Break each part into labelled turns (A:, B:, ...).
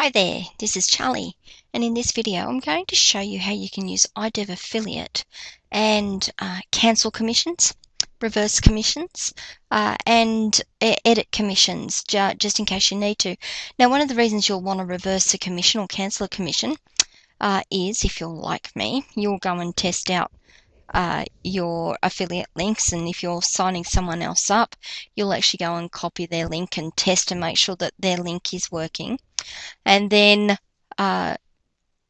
A: Hi there, this is Charlie, and in this video I'm going to show you how you can use iDev Affiliate and uh, cancel commissions, reverse commissions, uh, and edit commissions, ju just in case you need to. Now, one of the reasons you'll want to reverse a commission or cancel a commission uh, is, if you're like me, you'll go and test out uh, your affiliate links and if you're signing someone else up you'll actually go and copy their link and test and make sure that their link is working and then uh,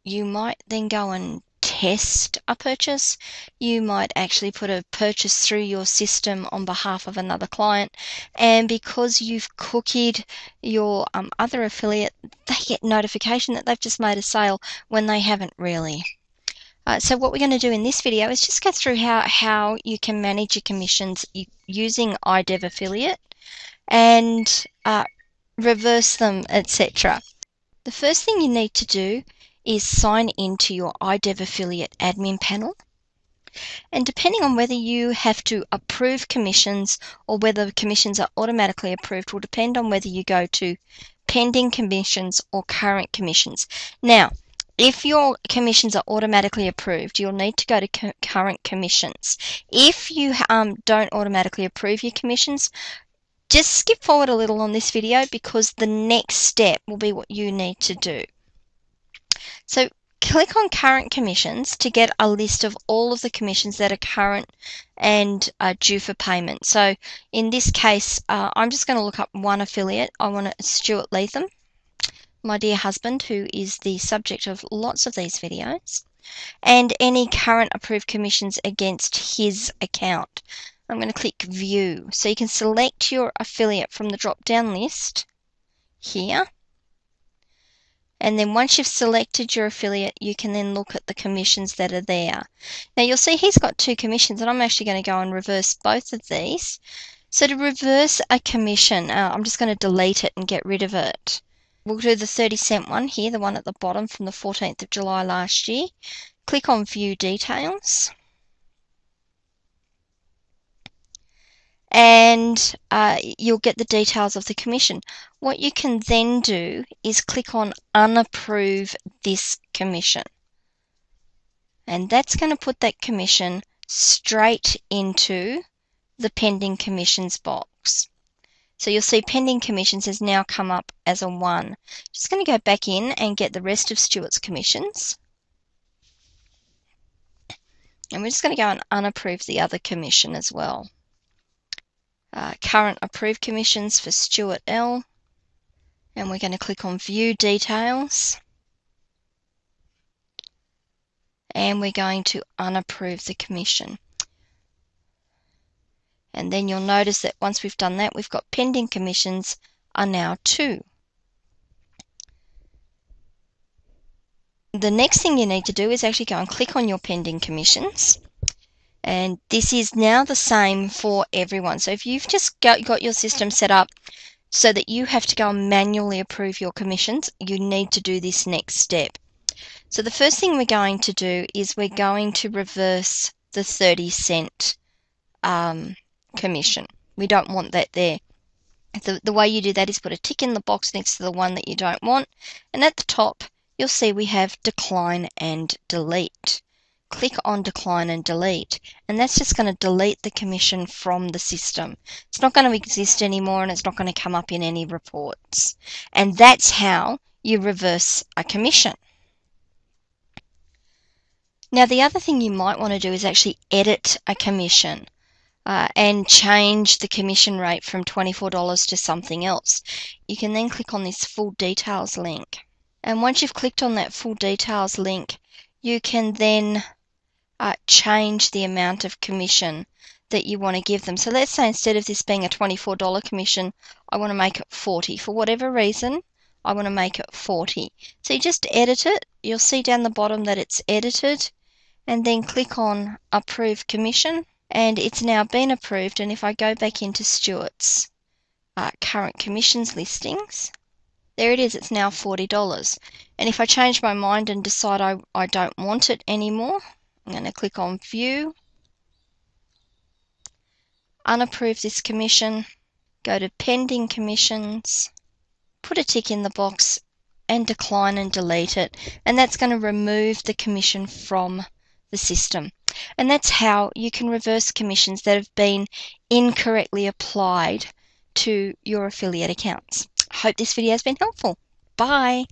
A: you might then go and test a purchase. You might actually put a purchase through your system on behalf of another client, and because you've cookied your um, other affiliate, they get notification that they've just made a sale when they haven't really. Uh, so what we're going to do in this video is just go through how, how you can manage your commissions using iDev Affiliate and uh, reverse them, etc. The first thing you need to do is sign into your iDev Affiliate admin panel. And depending on whether you have to approve commissions or whether commissions are automatically approved will depend on whether you go to pending commissions or current commissions. Now, if your commissions are automatically approved, you'll need to go to current commissions. If you um, don't automatically approve your commissions, just skip forward a little on this video because the next step will be what you need to do. So click on current commissions to get a list of all of the commissions that are current and due for payment. So in this case, uh, I'm just going to look up one affiliate. I want Stuart Latham, my dear husband, who is the subject of lots of these videos, and any current approved commissions against his account. I'm going to click View. So you can select your affiliate from the drop-down list here. And then once you've selected your affiliate, you can then look at the commissions that are there. Now you'll see he's got two commissions, and I'm actually going to go and reverse both of these. So to reverse a commission, uh, I'm just going to delete it and get rid of it. We'll do the 30 cent one here, the one at the bottom from the 14th of July last year. Click on View Details. And uh, you'll get the details of the commission. What you can then do is click on unapprove this commission. And that's going to put that commission straight into the pending commissions box. So you'll see pending commissions has now come up as a 1. Just going to go back in and get the rest of Stuart's commissions. And we're just going to go and unapprove the other commission as well uh, current approved commissions for Stuart L. And we're going to click on View Details. And we're going to unapprove the commission. And then you'll notice that once we've done that, we've got pending commissions are now 2. The next thing you need to do is actually go and click on your pending commissions and this is now the same for everyone. So if you've just got, got your system set up so that you have to go and manually approve your commissions, you need to do this next step. So the first thing we're going to do is we're going to reverse the 30 cent um, commission. We don't want that there. The, the way you do that is put a tick in the box next to the one that you don't want. And at the top, you'll see we have decline and delete click on decline and delete and that's just going to delete the commission from the system. It's not going to exist anymore and it's not going to come up in any reports. And that's how you reverse a commission. Now the other thing you might want to do is actually edit a commission uh, and change the commission rate from $24 to something else. You can then click on this full details link. And once you've clicked on that full details link, you can then uh, change the amount of commission that you want to give them. So let's say instead of this being a $24 commission, I want to make it 40. For whatever reason, I want to make it 40. So you just edit it. You'll see down the bottom that it's edited and then click on approve commission and it's now been approved and if I go back into Stuart's uh, current commissions listings there it is it's now $40 and if I change my mind and decide I, I don't want it anymore I'm going to click on View, unapprove this commission, go to Pending Commissions, put a tick in the box and decline and delete it. And that's going to remove the commission from the system. And that's how you can reverse commissions that have been incorrectly applied to your affiliate accounts. Hope this video has been helpful. Bye.